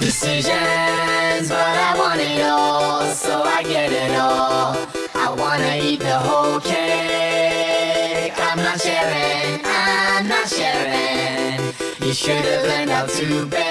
decisions, but I want it all, so I get it all. I wanna eat the whole cake. I'm not sharing, I'm not sharing. You should have learned how to bake.